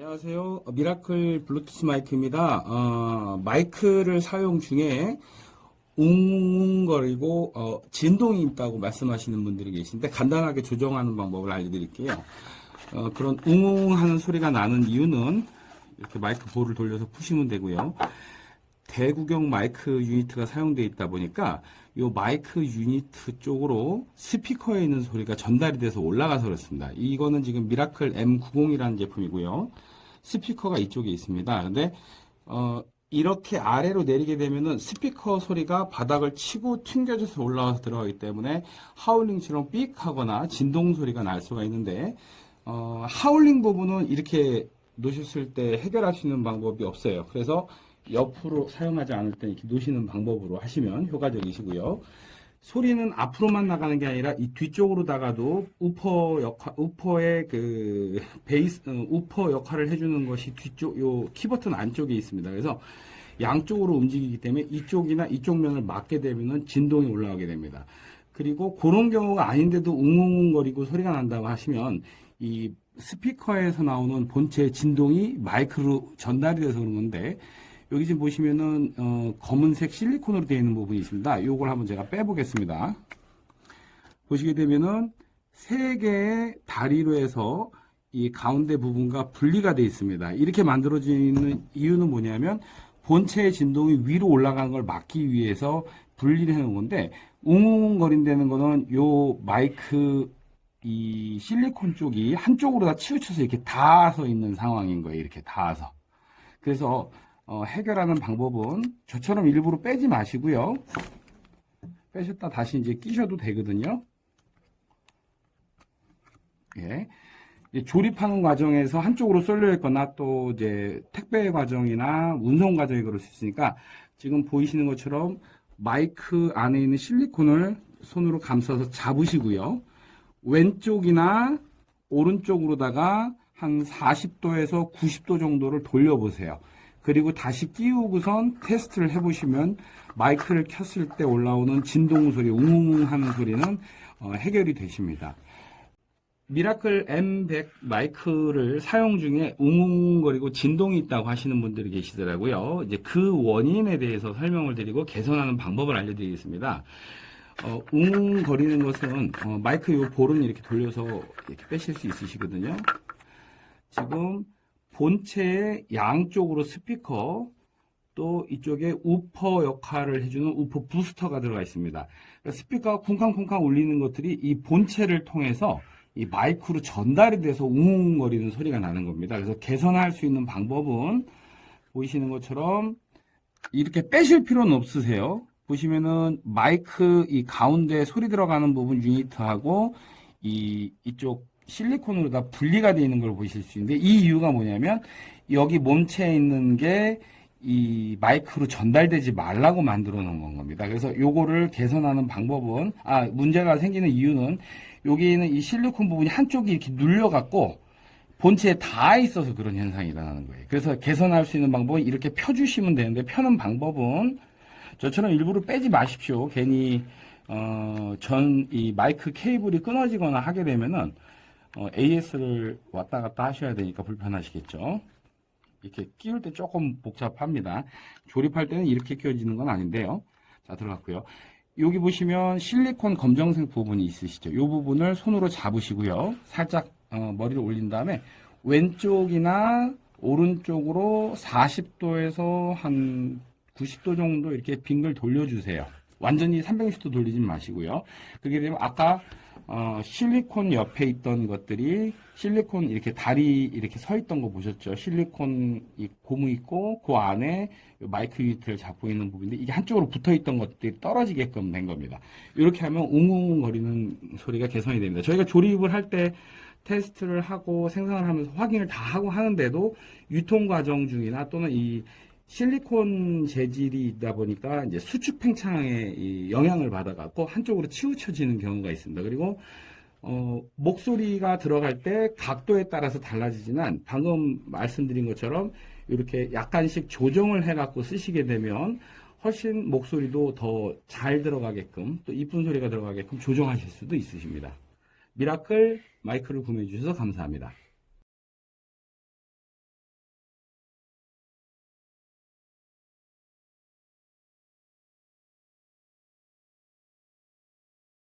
안녕하세요. 어, 미라클 블루투스 마이크입니다. 어, 마이크를 사용 중에 웅웅거리고 어, 진동이 있다고 말씀하시는 분들이 계신데 간단하게 조정하는 방법을 알려드릴게요. 어, 그런 웅웅하는 소리가 나는 이유는 이렇게 마이크 볼을 돌려서 푸시면 되고요. 대구경 마이크 유니트가 사용되어 있다 보니까 이 마이크 유니트 쪽으로 스피커에 있는 소리가 전달이 돼서 올라가서 그렇습니다. 이거는 지금 미라클 M90이라는 제품이고요. 스피커가 이쪽에 있습니다. 근데 어, 이렇게 아래로 내리게 되면은 스피커 소리가 바닥을 치고 튕겨져서 올라와서 들어가기 때문에 하울링처럼 삑 하거나 진동 소리가 날 수가 있는데 어, 하울링 부분은 이렇게 놓으셨을 때 해결할 수 있는 방법이 없어요. 그래서 옆으로 사용하지 않을 때 이렇게 놓으시는 방법으로 하시면 효과적이시고요. 소리는 앞으로만 나가는 게 아니라 이 뒤쪽으로 다가도 우퍼 역할, 우퍼의 그 베이스, 어, 우퍼 역할을 해주는 것이 뒤쪽, 요 키버튼 안쪽에 있습니다. 그래서 양쪽으로 움직이기 때문에 이쪽이나 이쪽 면을 맞게 되면은 진동이 올라가게 됩니다. 그리고 그런 경우가 아닌데도 웅웅거리고 소리가 난다고 하시면 이 스피커에서 나오는 본체 진동이 마이크로 전달이 돼서 그런 건데 여기 지금 보시면은 어, 검은색 실리콘으로 되어 있는 부분이 있습니다. 이걸 한번 제가 빼보겠습니다. 보시게 되면은 세 개의 다리로 해서 이 가운데 부분과 분리가 되어 있습니다. 이렇게 만들어지는 이유는 뭐냐면 본체의 진동이 위로 올라가는 걸 막기 위해서 분리를 해놓은 건데 웅웅거린다는 거는 요 마이크 이 실리콘 쪽이 한쪽으로 다 치우쳐서 이렇게 닿아서 있는 상황인 거예요. 이렇게 닿아서. 그래서 어, 해결하는 방법은 저처럼 일부러 빼지 마시고요. 빼셨다 다시 이제 끼셔도 되거든요. 예. 조립하는 과정에서 한쪽으로 쏠려 있거나 또 이제 택배 과정이나 운송 과정이 그럴 수 있으니까 지금 보이시는 것처럼 마이크 안에 있는 실리콘을 손으로 감싸서 잡으시고요. 왼쪽이나 오른쪽으로다가 한 40도에서 90도 정도를 돌려보세요. 그리고 다시 끼우고선 테스트를 해보시면 마이크를 켰을 때 올라오는 진동 소리, 웅웅 하는 소리는 어, 해결이 되십니다. 미라클 M100 마이크를 사용 중에 웅웅거리고 진동이 있다고 하시는 분들이 계시더라고요. 이제 그 원인에 대해서 설명을 드리고 개선하는 방법을 알려드리겠습니다. 어, 웅웅거리는 것은 어, 마이크 요 볼은 이렇게 돌려서 이렇게 빼실 수 있으시거든요. 지금 본체의 양쪽으로 스피커 또 이쪽에 우퍼 역할을 해주는 우퍼 부스터가 들어가 있습니다. 그러니까 스피커가 쿵쾅쿵쾅 울리는 것들이 이 본체를 통해서 이 마이크로 전달이 돼서 웅웅거리는 소리가 나는 겁니다. 그래서 개선할 수 있는 방법은 보이시는 것처럼 이렇게 빼실 필요는 없으세요. 보시면은 마이크 이 가운데 소리 들어가는 부분 유니트하고 이 이쪽 실리콘으로 다 분리가 되어 있는 걸 보실 수 있는데 이 이유가 뭐냐면 여기 몸체에 있는 게 이 마이크로 전달되지 말라고 만들어 놓은 겁니다. 그래서 요거를 개선하는 방법은 아 문제가 생기는 이유는 여기 있는 이 실리콘 부분이 한쪽이 이렇게 눌려 갖고 본체에 닿아 있어서 그런 현상이 일어나는 거예요. 그래서 개선할 수 있는 방법은 이렇게 펴주시면 되는데 펴는 방법은 저처럼 일부러 빼지 마십시오. 괜히 어, 전 이 마이크 케이블이 끊어지거나 하게 되면은 어, AS를 왔다 갔다 하셔야 되니까 불편하시겠죠. 이렇게 끼울 때 조금 복잡합니다. 조립할 때는 이렇게 끼워지는 건 아닌데요. 자, 들어갔고요. 여기 보시면 실리콘 검정색 부분이 있으시죠. 이 부분을 손으로 잡으시고요. 살짝 어, 머리를 올린 다음에 왼쪽이나 오른쪽으로 40도에서 한 90도 정도 이렇게 빙글 돌려주세요. 완전히 360도 돌리지 마시고요. 그게 되면 아까 어, 실리콘 옆에 있던 것들이 실리콘 이렇게 다리 이렇게 서 있던 거 보셨죠? 실리콘 이 고무 있고 그 안에 마이크 유니트를 잡고 있는 부분인데 이게 한쪽으로 붙어 있던 것들이 떨어지게끔 된 겁니다. 이렇게 하면 웅웅 거리는 소리가 개선이 됩니다. 저희가 조립을 할 때 테스트를 하고 생산을 하면서 확인을 다 하고 하는데도 유통 과정 중이나 또는 이 실리콘 재질이 있다 보니까 이제 수축 팽창에 영향을 받아갖고 한쪽으로 치우쳐지는 경우가 있습니다. 그리고 어, 목소리가 들어갈 때 각도에 따라서 달라지지만 방금 말씀드린 것처럼 이렇게 약간씩 조정을 해갖고 쓰시게 되면 훨씬 목소리도 더 잘 들어가게끔 또 이쁜 소리가 들어가게끔 조정하실 수도 있으십니다. 미라클 마이크를 구매해 주셔서 감사합니다.